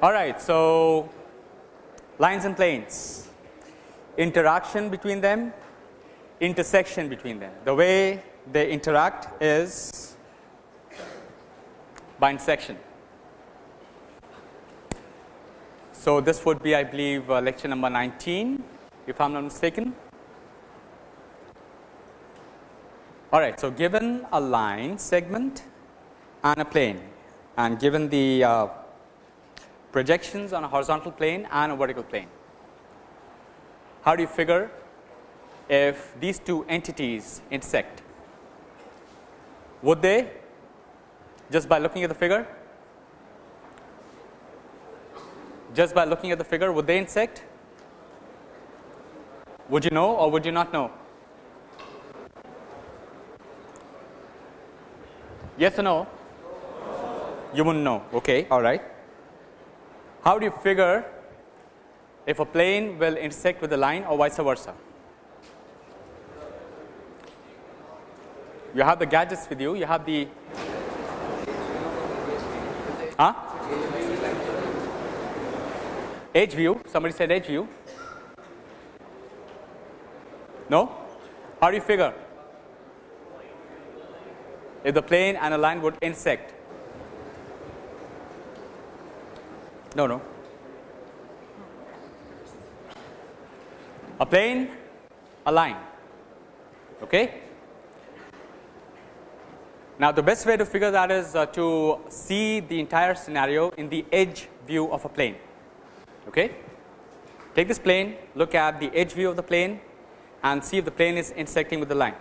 All right. So, lines and planes, interaction between them, intersection between them. The way they interact is by intersection. So, this would be I believe uh, lecture number 19 if I am not mistaken. All right. So, given a line segment and a plane and given the uh, projections on a horizontal plane and a vertical plane, how do you figure if these two entities intersect? Would they just by looking at the figure? Just by looking at the figure would they intersect? Would you know or would you not know? Yes or no? You wouldn't know. Okay, all right. How do you figure if a plane will intersect with a line or vice versa? You have the gadgets with you, you have the huh? edge view, somebody said edge view. No? How do you figure? if the plane and a line would intersect. No, no. A plane, a line. Okay. Now, the best way to figure that is uh, to see the entire scenario in the edge view of a plane. Okay. Take this plane, look at the edge view of the plane and see if the plane is intersecting with the line.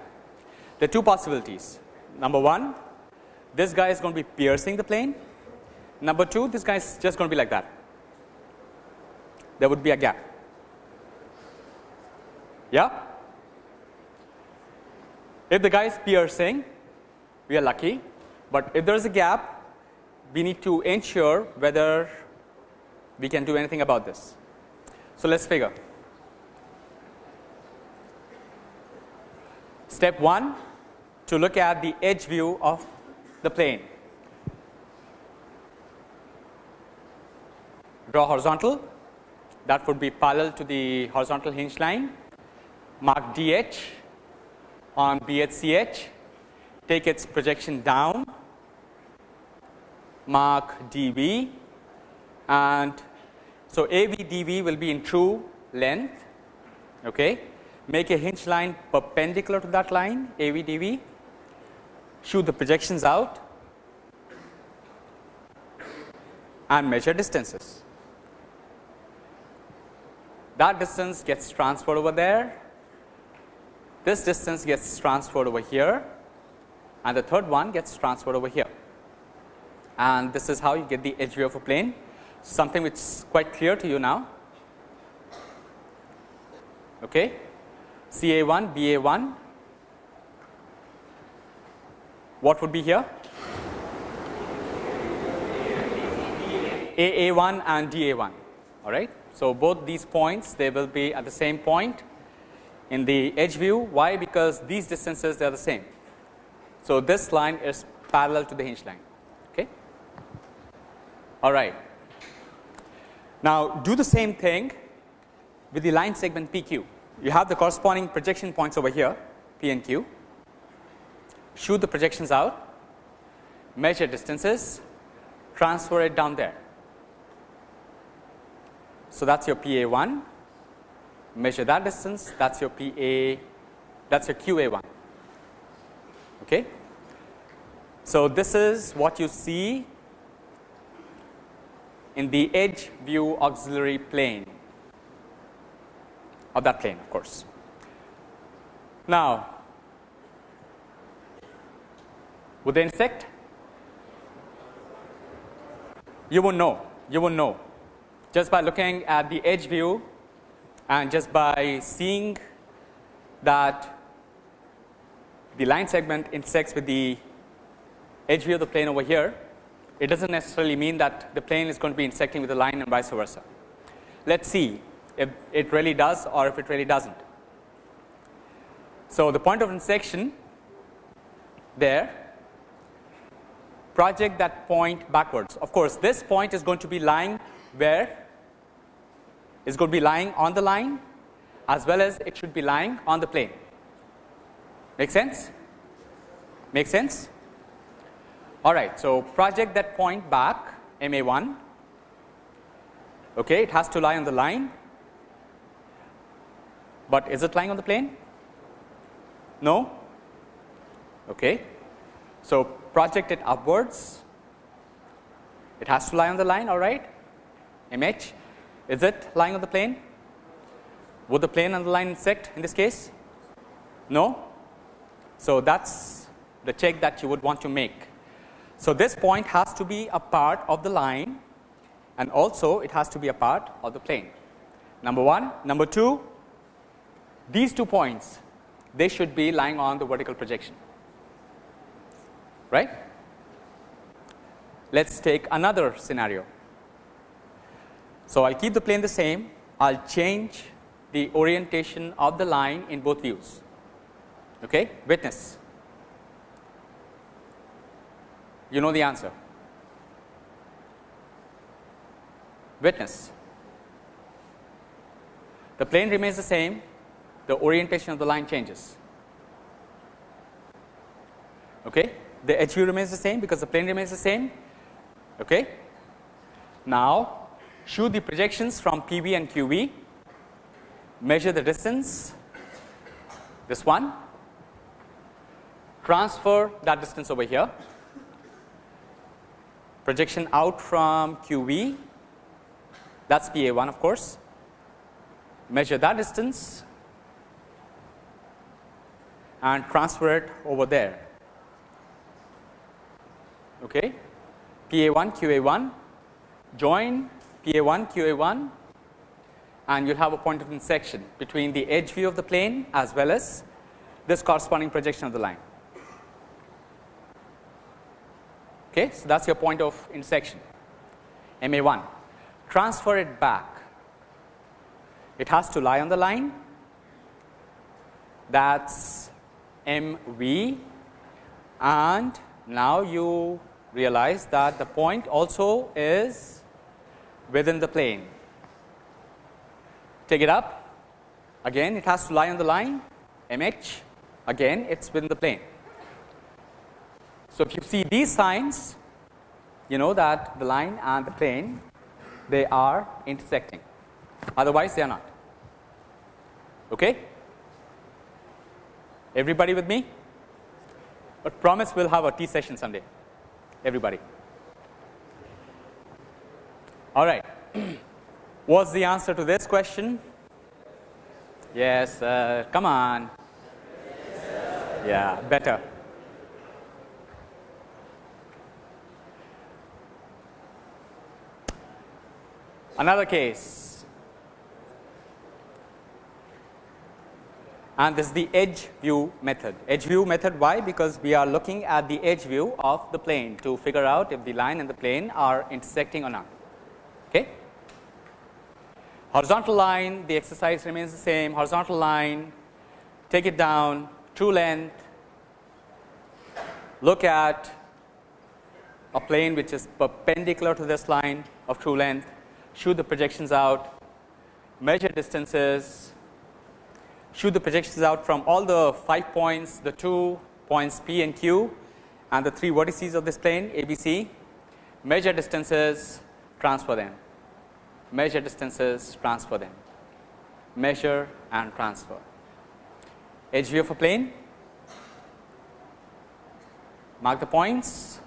There are two possibilities number 1 this guy is going to be piercing the plane number 2 this guy is just going to be like that there would be a gap. Yeah? If the guy is piercing we are lucky. But if there is a gap we need to ensure whether we can do anything about this. So let's figure. Step 1 to look at the edge view of the plane. Draw horizontal that would be parallel to the horizontal hinge line, mark DH on BHCH, take its projection down, mark DV and so AVDV will be in true length. Okay. Make a hinge line perpendicular to that line AVDV shoot the projections out and measure distances. That distance gets transferred over there, this distance gets transferred over here and the third one gets transferred over here. And this is how you get the edge view of a plane, something which is quite clear to you now. Okay. CA1, BA1 what would be here? AA1 and DA1 all right. So, both these points they will be at the same point in the edge view why because these distances they are the same. So, this line is parallel to the hinge line okay. all right. Now, do the same thing with the line segment PQ you have the corresponding projection points over here P and Q shoot the projections out, measure distances, transfer it down there. So, that is your PA 1, measure that distance that is your PA that is your QA 1. Okay. So, this is what you see in the edge view auxiliary plane of that plane of course. Now, Would they intersect? You won't know, you won't know just by looking at the edge view and just by seeing that the line segment intersects with the edge view of the plane over here, it does not necessarily mean that the plane is going to be intersecting with the line and vice versa. Let us see if it really does or if it really does not. So, the point of intersection there project that point backwards. Of course, this point is going to be lying where is going to be lying on the line as well as it should be lying on the plane. Make sense? Make sense? All right. So, project that point back M A 1, okay, it has to lie on the line, but is it lying on the plane? No? Okay. So, project it upwards, it has to lie on the line all right. M H is it lying on the plane? Would the plane and the line intersect in this case? No. So, that is the check that you would want to make. So, this point has to be a part of the line and also it has to be a part of the plane. Number 1. Number 2, these two points they should be lying on the vertical projection right. Let us take another scenario. So, I will keep the plane the same, I will change the orientation of the line in both views. Okay? Witness, you know the answer. Witness, the plane remains the same, the orientation of the line changes. Okay? The edge view remains the same because the plane remains the same. Okay? Now, shoot the projections from PV and QV, measure the distance, this one, transfer that distance over here, projection out from QV, that is PA 1 of course, measure that distance. And transfer it over there. Okay. PA 1 QA 1 join PA 1 QA 1 and you will have a point of intersection between the edge view of the plane as well as this corresponding projection of the line. Okay. So, that is your point of intersection M A 1 transfer it back it has to lie on the line that is M V and now you realize that the point also is within the plane. Take it up again it has to lie on the line M h again it is within the plane. So, if you see these signs you know that the line and the plane they are intersecting otherwise they are not. Okay? Everybody with me? But promise we will have a tea session someday everybody. All right. What's the answer to this question? Yes, uh, come on. Yeah, better. Another case. and this is the edge view method. Edge view method why? Because we are looking at the edge view of the plane to figure out if the line and the plane are intersecting or not. Okay. Horizontal line the exercise remains the same. Horizontal line take it down true length. Look at a plane which is perpendicular to this line of true length. Shoot the projections out. Measure distances. Shoot the projections out from all the 5 points, the 2 points P and Q and the 3 vertices of this plane ABC, measure distances, transfer them, measure distances, transfer them, measure and transfer. Edge view of a plane, mark the points,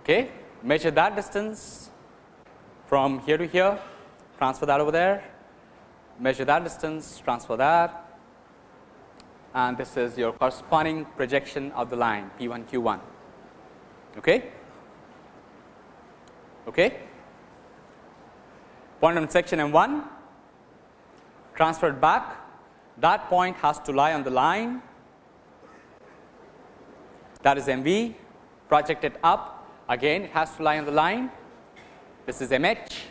okay, measure that distance from here to here, transfer that over there, measure that distance, transfer that. And this is your corresponding projection of the line P 1 Q 1. Okay. Okay. Point on section M 1 transferred back that point has to lie on the line that is M V projected up again it has to lie on the line this is M H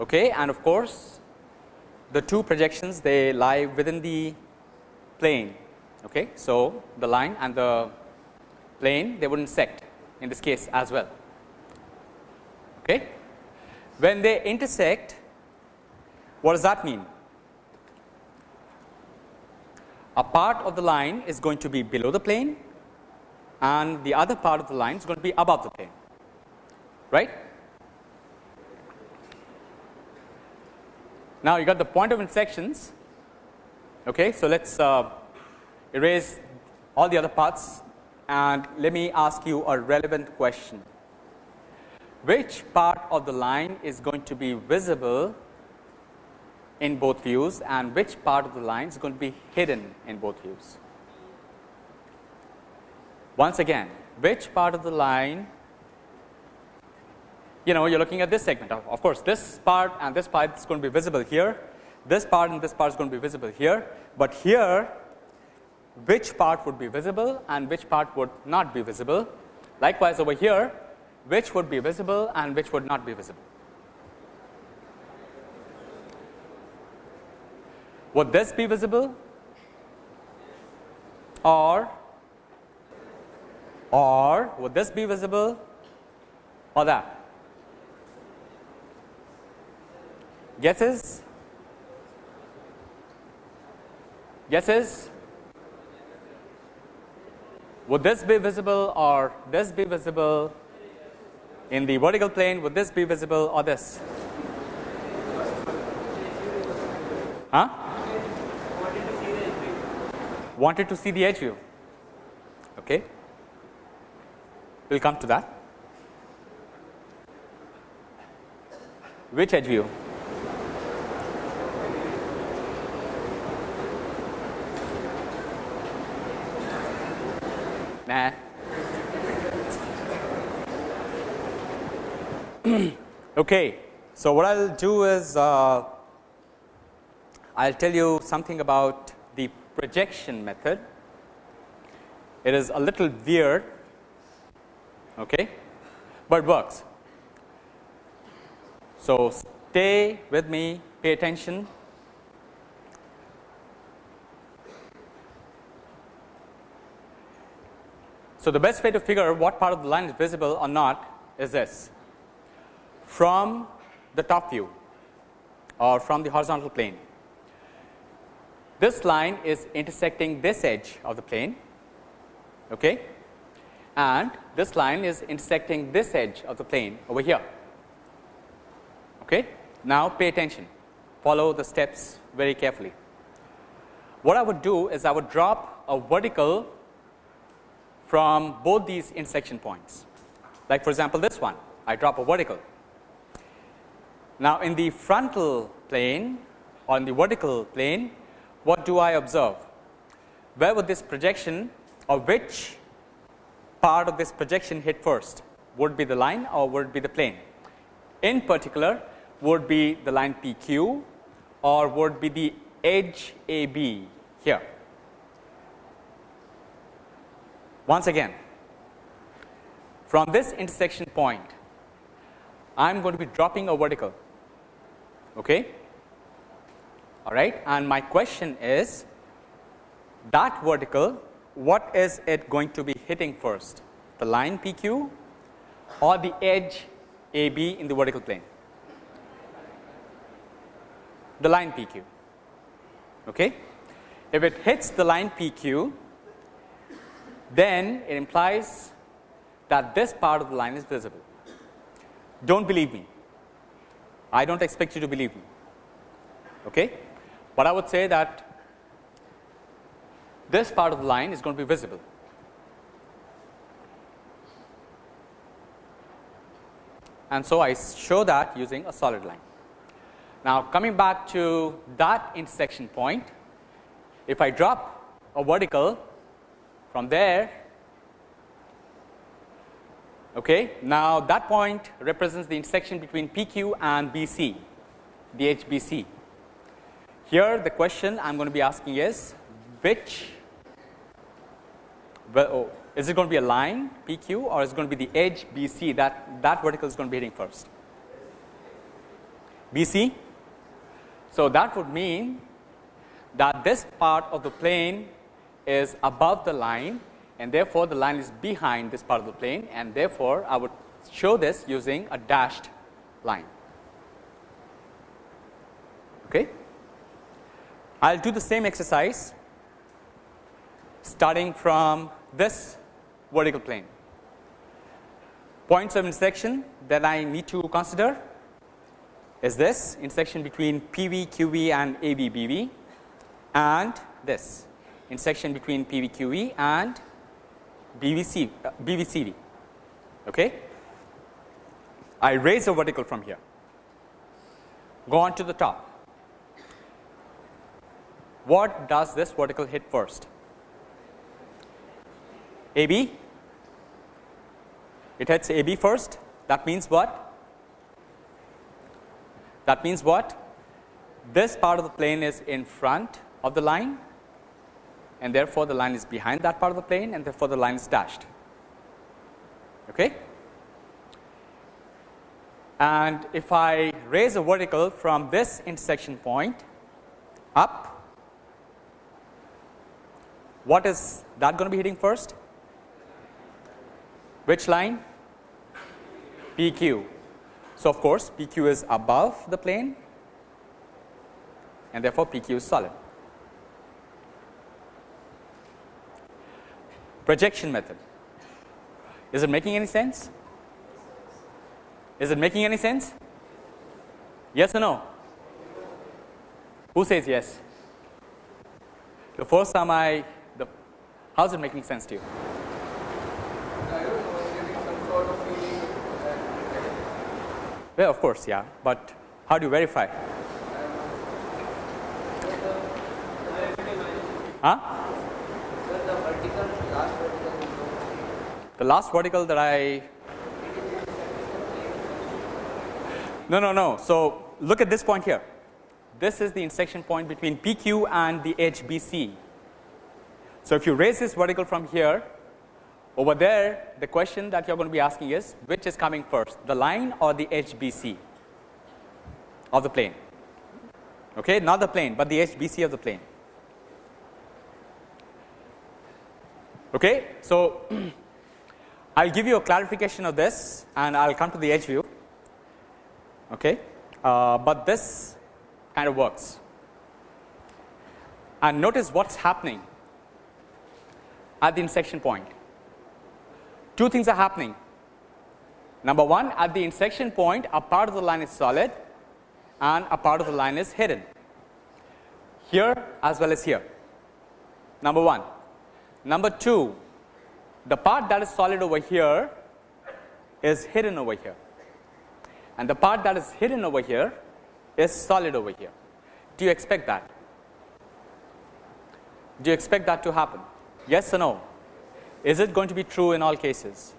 okay, and of course the two projections they lie within the plane. Okay. So, the line and the plane they would intersect in this case as well. Okay. When they intersect, what does that mean? A part of the line is going to be below the plane and the other part of the line is going to be above the plane, right. Now, you got the point of intersections. Okay. So, let us uh, erase all the other parts and let me ask you a relevant question. Which part of the line is going to be visible in both views and which part of the line is going to be hidden in both views? Once again, which part of the line you know you are looking at this segment of, of course, this part and this part is going to be visible here, this part and this part is going to be visible here, but here which part would be visible and which part would not be visible. Likewise, over here which would be visible and which would not be visible. Would this be visible or or would this be visible or that? Guesses? Guesses? Would this be visible or this be visible in the vertical plane? Would this be visible or this? Huh? Wanted to see the edge view. Okay. We will come to that. Which edge view? Nah. okay. So, what I will do is uh, I will tell you something about the projection method. It is a little weird, okay, but works. So, stay with me, pay attention So, the best way to figure what part of the line is visible or not is this from the top view or from the horizontal plane. This line is intersecting this edge of the plane okay, and this line is intersecting this edge of the plane over here. Okay. Now, pay attention follow the steps very carefully. What I would do is I would drop a vertical from both these intersection points. Like for example, this one I drop a vertical. Now, in the frontal plane on the vertical plane, what do I observe? Where would this projection or which part of this projection hit first? Would be the line or would be the plane? In particular, would be the line PQ or would be the edge AB here. Once again, from this intersection point, I am going to be dropping a vertical. Okay? All right, and my question is that vertical, what is it going to be hitting first? The line PQ or the edge AB in the vertical plane? The line PQ. Okay? If it hits the line PQ, then it implies that this part of the line is visible. Do not believe me, I do not expect you to believe me, okay. but I would say that this part of the line is going to be visible. And so, I show that using a solid line. Now, coming back to that intersection point, if I drop a vertical from there, okay, now that point represents the intersection between PQ and BC, the HBC. Here the question I am going to be asking is which well, oh, is it going to be a line PQ or is it going to be the edge BC that that vertical is going to be hitting first? BC. So, that would mean that this part of the plane is above the line and therefore, the line is behind this part of the plane and therefore, I would show this using a dashed line. Okay. I will do the same exercise starting from this vertical plane. Points of intersection that I need to consider is this intersection between PV, QV and AB, BV and this intersection between PV, QV and BVC, uh, BVCD. Okay. I raise a vertical from here, go on to the top. What does this vertical hit first? AB, it hits AB first. That means what? That means what? This part of the plane is in front of the line and therefore, the line is behind that part of the plane and therefore, the line is dashed. Okay? And if I raise a vertical from this intersection point up, what is that going to be hitting first? Which line? PQ. So, of course, PQ is above the plane and therefore, PQ is solid. Projection method. Is it making any sense? Is it making any sense? Yes or no? Who says yes? The first time I, the, how is it making sense to you? Well, of course, yeah, but how do you verify? Huh? The last vertical that I no no no. So, look at this point here. This is the intersection point between PQ and the edge BC. So, if you raise this vertical from here over there the question that you are going to be asking is which is coming first the line or the edge BC of the plane okay not the plane but the edge BC of the plane okay so I'll give you a clarification of this and I'll come to the edge view. Okay? Uh, but this kind of works. And notice what's happening at the intersection point. Two things are happening. Number 1 at the intersection point a part of the line is solid and a part of the line is hidden. Here as well as here. Number 1. Number 2 the part that is solid over here is hidden over here and the part that is hidden over here is solid over here. Do you expect that? Do you expect that to happen? Yes or no? Is it going to be true in all cases?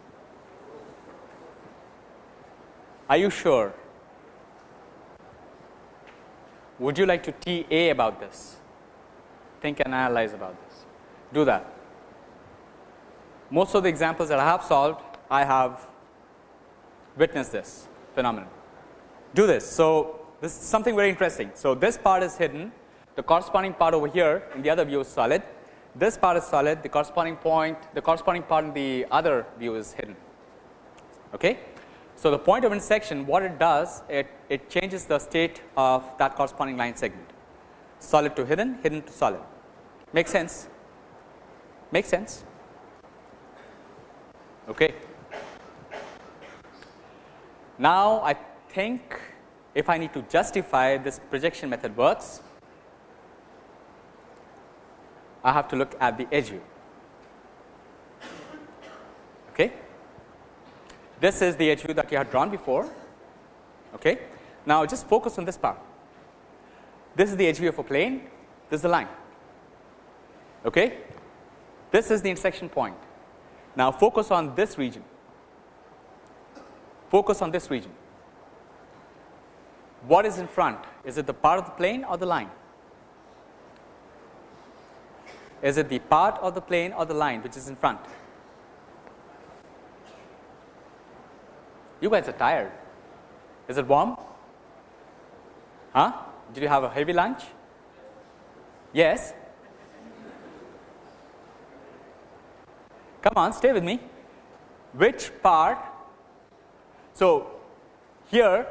Are you sure? Would you like to TA about this? Think and analyze about this. Do that. Most of the examples that I have solved, I have witnessed this phenomenon. Do this. So, this is something very interesting. So, this part is hidden, the corresponding part over here in the other view is solid this part is solid, the corresponding point, the corresponding part in the other view is hidden. Okay. So, the point of intersection what it does it, it changes the state of that corresponding line segment solid to hidden, hidden to solid make sense make sense. Okay. Now, I think if I need to justify this projection method works I have to look at the edge view. Okay. This is the edge view that you had drawn before. Okay. Now, just focus on this part. This is the edge view of a plane, this is the line. Okay. This is the intersection point. Now, focus on this region, focus on this region. What is in front? Is it the part of the plane or the line? Is it the part of the plane or the line which is in front? You guys are tired. Is it warm? Huh? Did you have a heavy lunch? Yes. Come on, stay with me. Which part? So, here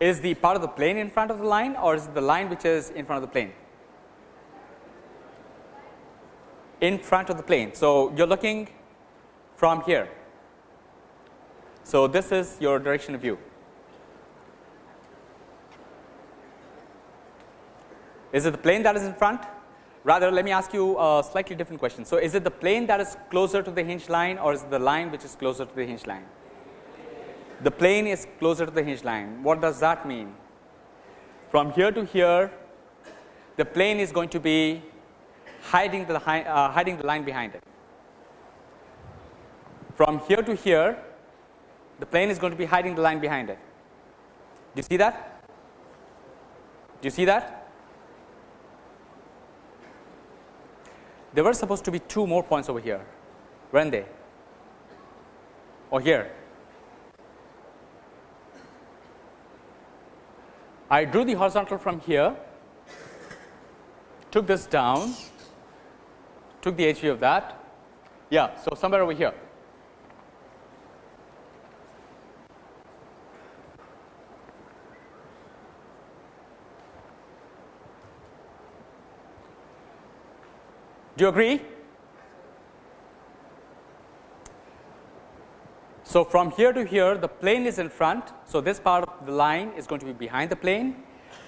is the part of the plane in front of the line or is it the line which is in front of the plane? In front of the plane. So, you are looking from here. So, this is your direction of view. Is it the plane that is in front? Rather, let me ask you a slightly different question. So, is it the plane that is closer to the hinge line or is it the line which is closer to the hinge line? the plane is closer to the hinge line. What does that mean? From here to here, the plane is going to be hiding the, uh, hiding the line behind it. From here to here, the plane is going to be hiding the line behind it. Do you see that? Do you see that? There were supposed to be two more points over here, weren't they? Or here? I drew the horizontal from here, took this down, took the HV of that. Yeah, so somewhere over here. Do you agree? So, from here to here the plane is in front. So, this part of the line is going to be behind the plane.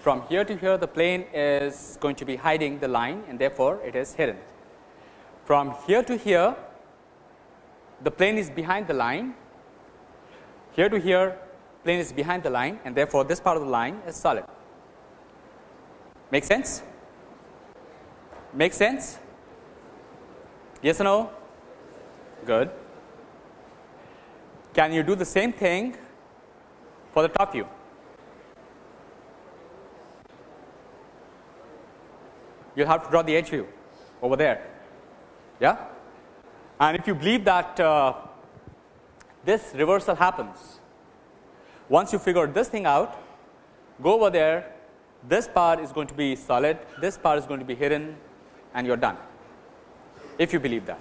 From here to here the plane is going to be hiding the line and therefore, it is hidden. From here to here the plane is behind the line. Here to here plane is behind the line and therefore, this part of the line is solid. Make sense? Make sense? Yes or no? Good. Can you do the same thing for the top view? You have to draw the edge view over there. Yeah? And if you believe that uh, this reversal happens, once you figure this thing out, go over there, this part is going to be solid, this part is going to be hidden and you are done, if you believe that.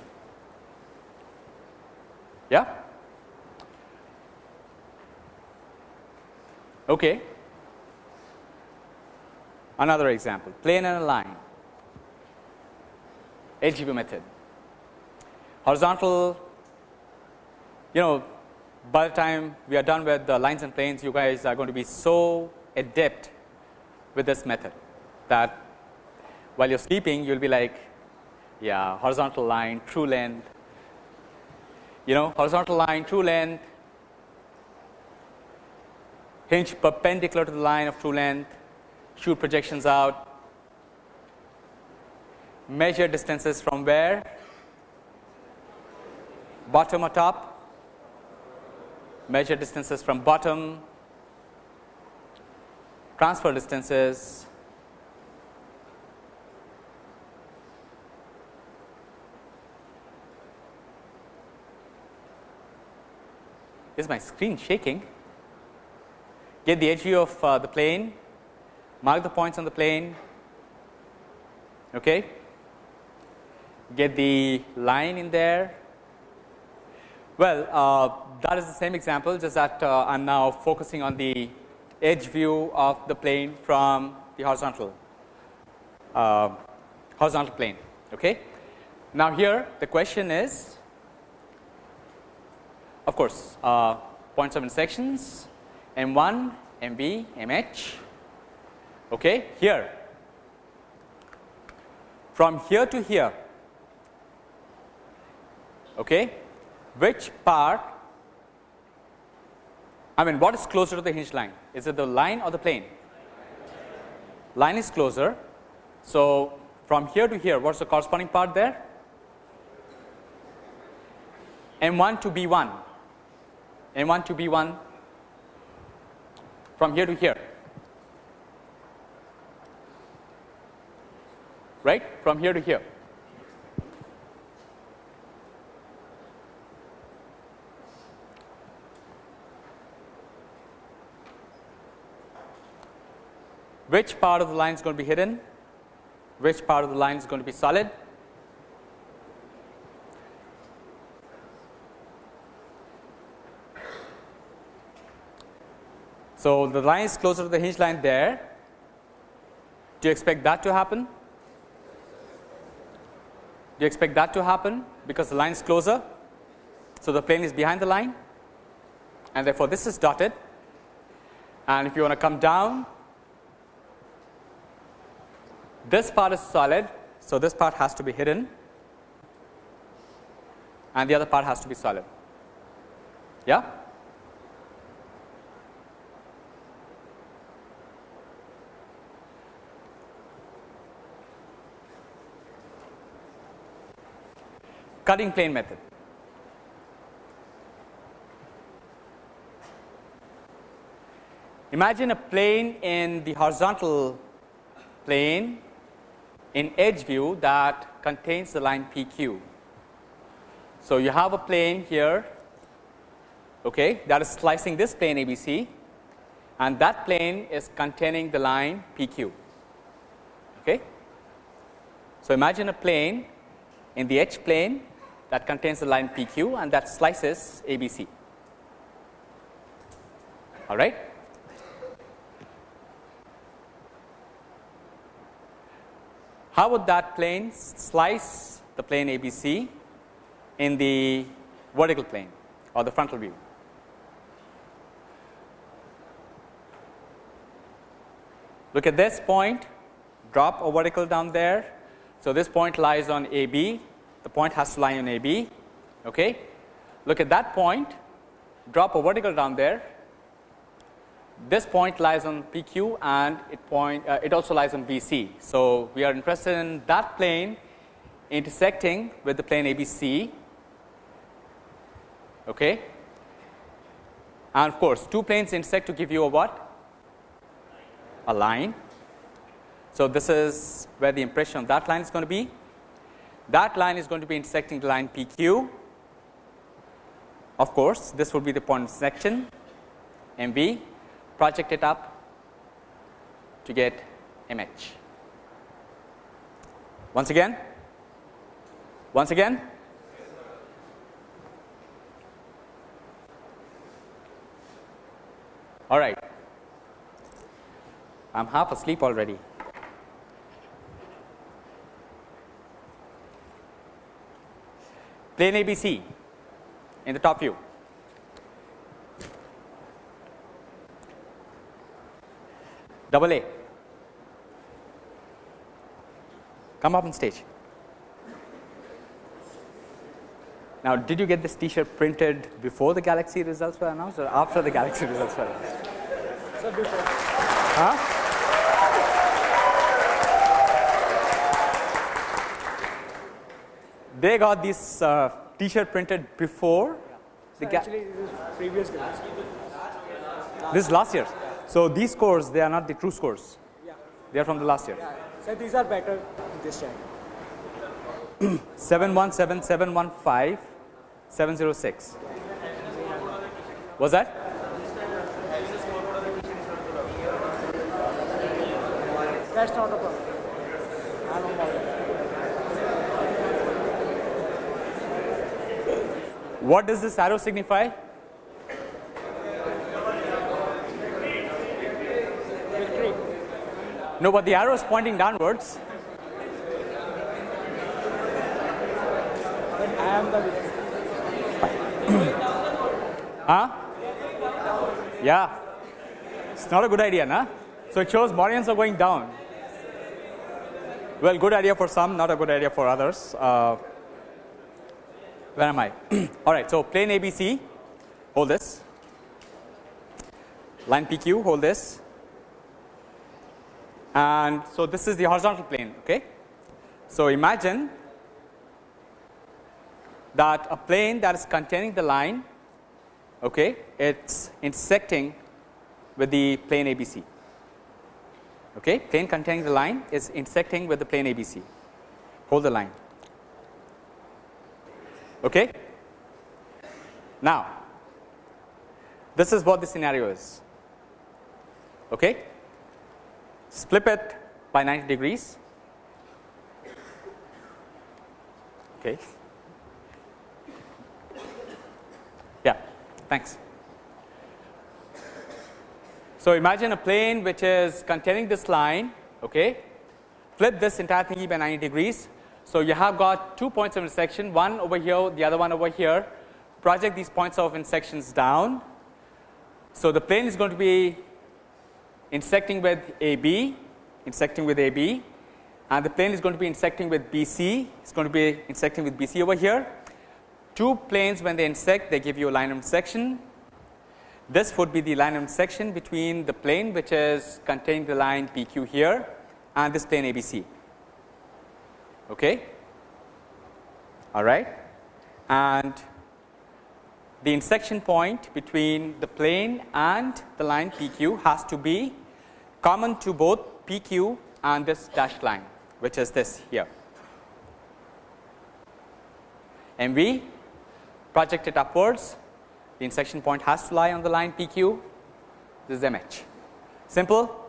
Yeah? Okay. Another example plane and a line edge view method horizontal you know by the time we are done with the lines and planes you guys are going to be so adept with this method that while you're sleeping you'll be like yeah horizontal line true length. You know horizontal line true length. Hinge perpendicular to the line of true length, shoot projections out, measure distances from where, bottom or top, measure distances from bottom, transfer distances, is my screen shaking? get the edge view of uh, the plane, mark the points on the plane, okay. get the line in there. Well, uh, that is the same example just that uh, I am now focusing on the edge view of the plane from the horizontal uh, horizontal plane. Okay. Now, here the question is of course, uh, points of intersections M1, MB, MH. Okay, here from here to here. Okay, which part? I mean, what is closer to the hinge line? Is it the line or the plane? Line is closer. So, from here to here, what's the corresponding part there? M1 to B1, M1 to B1 from here to here. Right? From here to here. Which part of the line is going to be hidden? Which part of the line is going to be solid So, the line is closer to the hinge line there. Do you expect that to happen? Do you expect that to happen because the line is closer? So, the plane is behind the line and therefore, this is dotted and if you want to come down this part is solid. So, this part has to be hidden and the other part has to be solid. Yeah. Cutting plane method. Imagine a plane in the horizontal plane in edge view that contains the line PQ. So, you have a plane here okay, that is slicing this plane ABC and that plane is containing the line PQ. Okay. So, imagine a plane in the edge plane that contains the line PQ and that slices ABC. All right. How would that plane slice the plane ABC in the vertical plane or the frontal view? Look at this point, drop a vertical down there. So, this point lies on AB, the point has to lie on AB. Okay. Look at that point, drop a vertical down there, this point lies on PQ and it point uh, it also lies on BC. So, we are interested in that plane intersecting with the plane ABC okay. and of course, two planes intersect to give you a what? A line. So, this is where the impression of that line is going to be. That line is going to be intersecting the line PQ. Of course, this would be the point of section MV project it up to get MH. Once again, once again, all right. I am half asleep already. Plane ABC in the top view. double A. Come up on stage. Now, did you get this T-shirt printed before the Galaxy results were announced, or after the Galaxy results were announced? Sir, before. Huh? They got this uh, T-shirt printed before the actually, this is previous. This is last year. So, these scores they are not the true scores, yeah. they are from the last year. Yeah. So, these are better this time. 717, 715, 706. Was that? That's not a problem. What does this arrow signify? No, but the arrow is pointing downwards. Huh? Yeah. It's not a good idea, nah? So it shows Morians are going down. Well, good idea for some, not a good idea for others. Uh, where am I? All right. So plane ABC, hold this. Line PQ, hold this and so this is the horizontal plane. Okay. So, imagine that a plane that is containing the line okay, it is intersecting with the plane ABC. Okay. Plane containing the line is intersecting with the plane ABC. Hold the line. Okay. Now, this is what the scenario is. Okay flip it by 90 degrees. Okay. Yeah, thanks. So, imagine a plane which is containing this line, okay. flip this entire thingy by 90 degrees. So, you have got two points of intersection, one over here, the other one over here, project these points of intersections down. So, the plane is going to be intersecting with AB, intersecting with AB and the plane is going to be intersecting with BC, it's going to be intersecting with BC over here. Two planes when they intersect, they give you a line of intersection. This would be the line of intersection between the plane which is containing the line PQ here and this plane ABC. Okay. All right. And the intersection point between the plane and the line PQ has to be common to both PQ and this dashed line which is this here. and we project it upwards the intersection point has to lie on the line PQ this is MH simple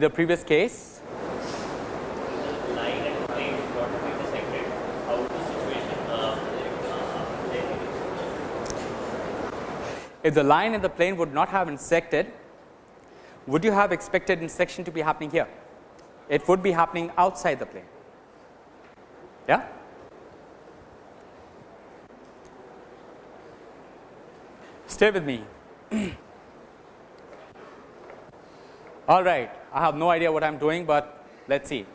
In the previous case, if the line and the plane would not have intersected, would you have expected intersection to be happening here? It would be happening outside the plane. Yeah? Stay with me. All right, I have no idea what I am doing, but let us see.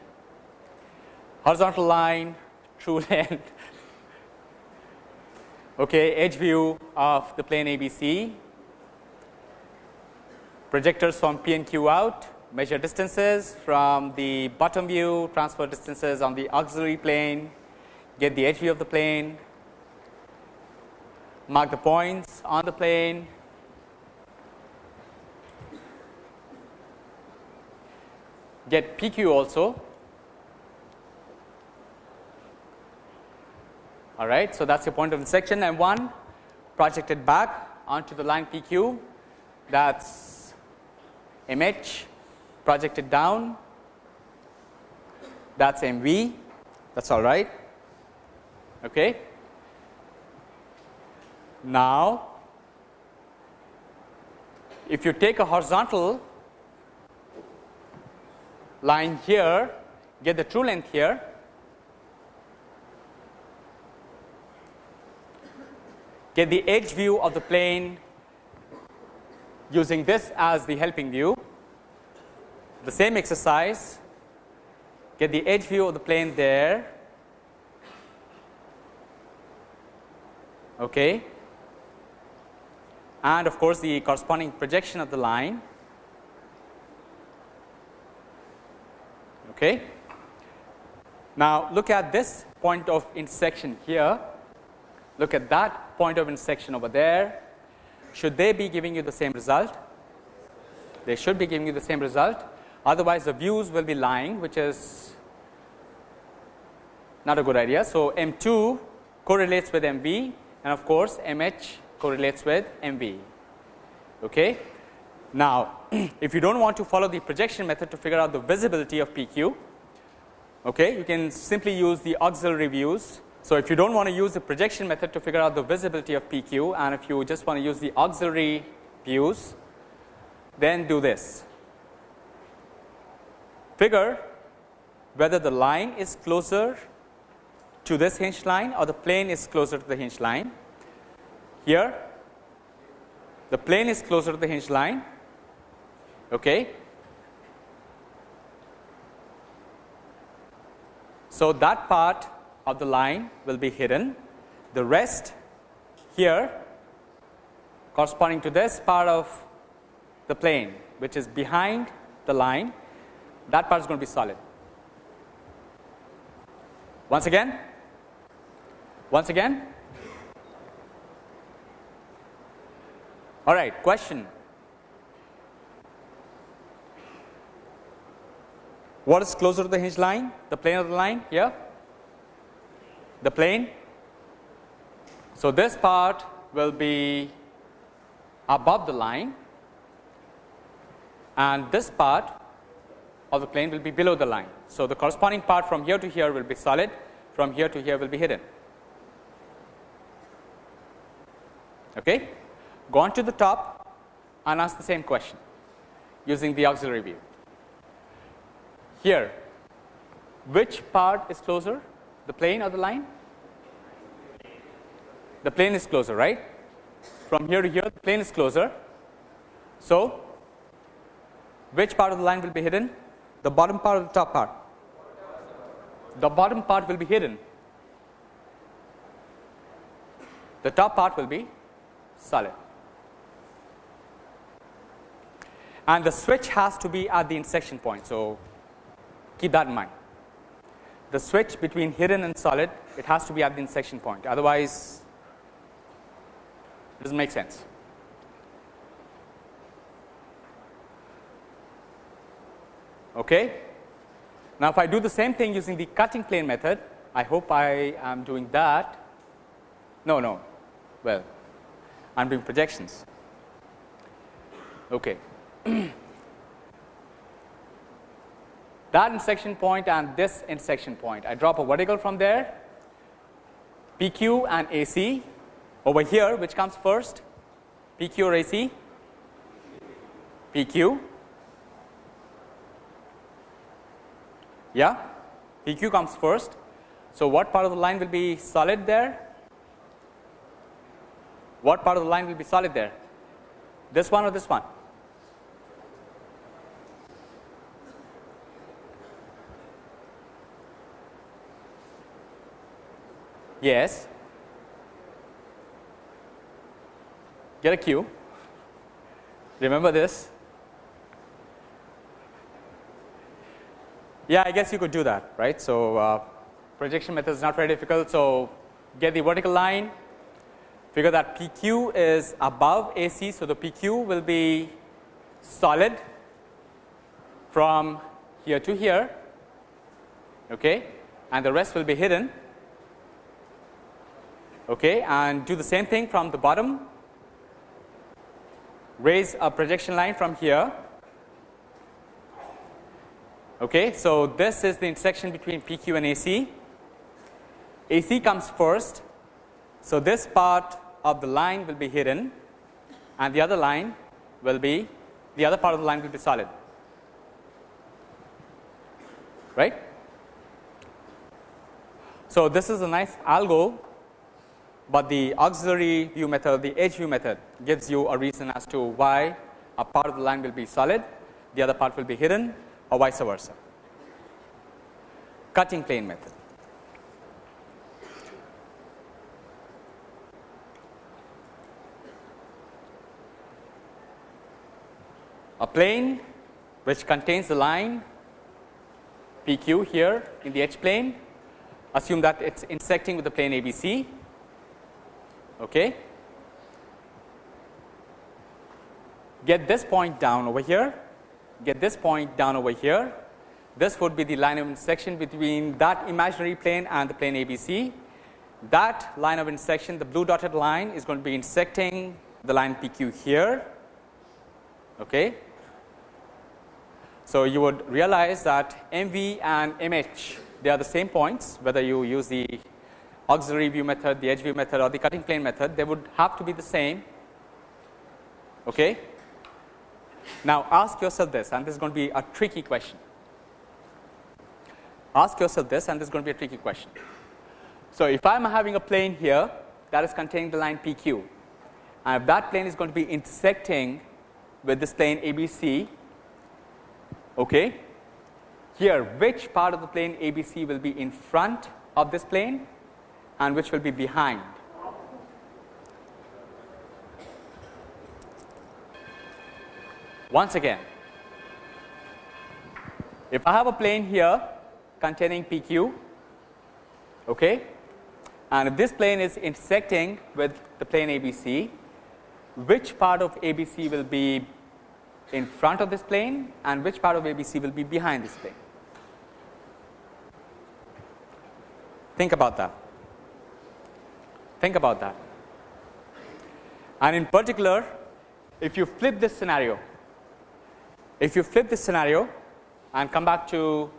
Horizontal line, true length, okay, edge view of the plane ABC, projectors from P and Q out, measure distances from the bottom view, transfer distances on the auxiliary plane, get the edge view of the plane, mark the points on the plane, get PQ also. All right. So, that is your point of intersection and one projected back onto the line PQ that is MH projected down that is MV that is all right. Okay. Now, if you take a horizontal line here, get the true length here. Get the edge view of the plane using this as the helping view. The same exercise, get the edge view of the plane there. Okay. And of course, the corresponding projection of the line. Okay. Now, look at this point of intersection here, look at that point of intersection over there. Should they be giving you the same result? They should be giving you the same result, otherwise the views will be lying which is not a good idea. So, M 2 correlates with M v and of course, M h correlates with M v. Okay. Now, if you do not want to follow the projection method to figure out the visibility of PQ, okay, you can simply use the auxiliary views. So, if you do not want to use the projection method to figure out the visibility of PQ and if you just want to use the auxiliary views, then do this. Figure whether the line is closer to this hinge line or the plane is closer to the hinge line. Here, the plane is closer to the hinge line Okay. So, that part of the line will be hidden, the rest here corresponding to this part of the plane which is behind the line that part is going to be solid. Once again, once again. All right, question. What is closer to the hinge line? The plane of the line here, the plane. So, this part will be above the line and this part of the plane will be below the line. So, the corresponding part from here to here will be solid, from here to here will be hidden. Okay. Go on to the top and ask the same question using the auxiliary view. Here, which part is closer, the plane or the line? The plane is closer, right? From here to here, the plane is closer. So, which part of the line will be hidden? The bottom part or the top part? The bottom part will be hidden. The top part will be solid. And the switch has to be at the intersection point. So, keep that in mind. The switch between hidden and solid, it has to be at the intersection point. Otherwise, it doesn't make sense. Okay. Now, if I do the same thing using the cutting plane method, I hope I am doing that. No, no. Well, I am doing projections. Okay. that intersection point and this intersection point. I drop a vertical from there, PQ and AC over here, which comes first? PQ or AC? PQ Yeah, PQ comes first. So, what part of the line will be solid there? What part of the line will be solid there? This one or this one? Yes. Get a Q. Remember this. Yeah, I guess you could do that, right. So, uh, projection method is not very difficult. So, get the vertical line, figure that PQ is above AC. So, the PQ will be solid from here to here okay, and the rest will be hidden okay, and do the same thing from the bottom raise a projection line from here Okay, so this is the intersection between PQ and AC. AC comes first. So, this part of the line will be hidden and the other line will be the other part of the line will be solid right. So, this is a nice algo, but the auxiliary view method the edge view method gives you a reason as to why a part of the line will be solid the other part will be hidden or vice versa. Cutting plane method. A plane which contains the line PQ here in the edge plane, assume that it is intersecting with the plane ABC. Okay. Get this point down over here get this point down over here. This would be the line of intersection between that imaginary plane and the plane ABC. That line of intersection, the blue dotted line is going to be intersecting the line PQ here. Okay. So, you would realize that MV and MH they are the same points whether you use the auxiliary view method, the edge view method or the cutting plane method they would have to be the same. Okay. Now, ask yourself this and this is going to be a tricky question. Ask yourself this and this is going to be a tricky question. So, if I am having a plane here that is containing the line PQ and if that plane is going to be intersecting with this plane ABC, okay, here which part of the plane ABC will be in front of this plane and which will be behind Once again, if I have a plane here containing PQ, okay, and if this plane is intersecting with the plane ABC, which part of ABC will be in front of this plane and which part of ABC will be behind this plane. Think about that. Think about that. And in particular, if you flip this scenario, If you flip this scenario and come back to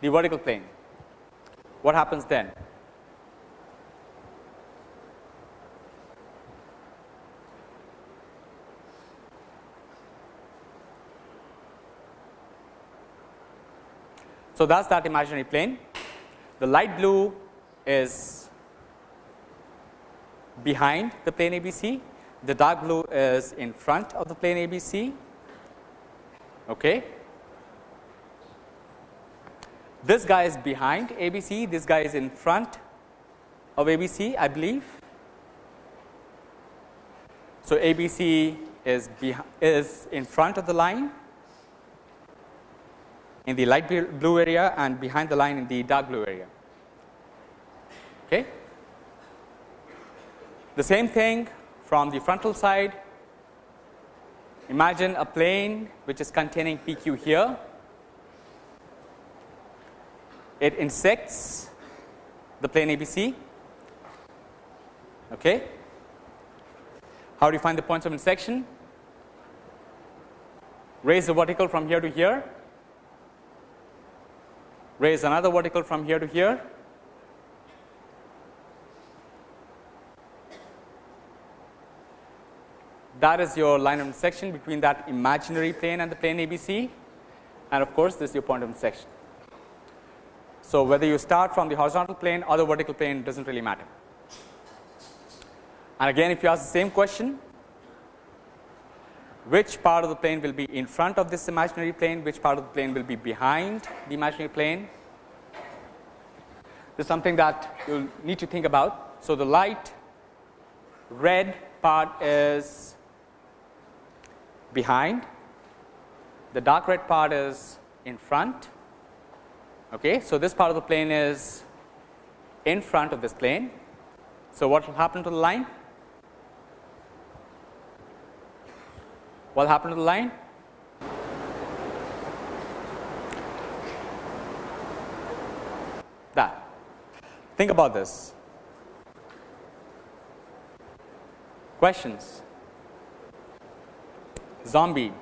the vertical plane, what happens then? So, that is that imaginary plane. The light blue is behind the plane ABC, the dark blue is in front of the plane ABC. Okay. This guy is behind ABC, this guy is in front of ABC I believe. So, ABC is, is in front of the line in the light blue area and behind the line in the dark blue area. Okay. The same thing from the frontal side. Imagine a plane which is containing PQ here. It insects the plane ABC. Okay. How do you find the points of intersection? Raise the vertical from here to here raise another vertical from here to here. That is your line of intersection between that imaginary plane and the plane ABC and of course, this is your point of intersection. So, whether you start from the horizontal plane or the vertical plane does not really matter. And again if you ask the same question which part of the plane will be in front of this imaginary plane, which part of the plane will be behind the imaginary plane. This is something that you will need to think about. So, the light red part is behind, the dark red part is in front. Okay. So, this part of the plane is in front of this plane. So, what will happen to the line? What will happen to the line? That. Think about this. Questions? Zombie.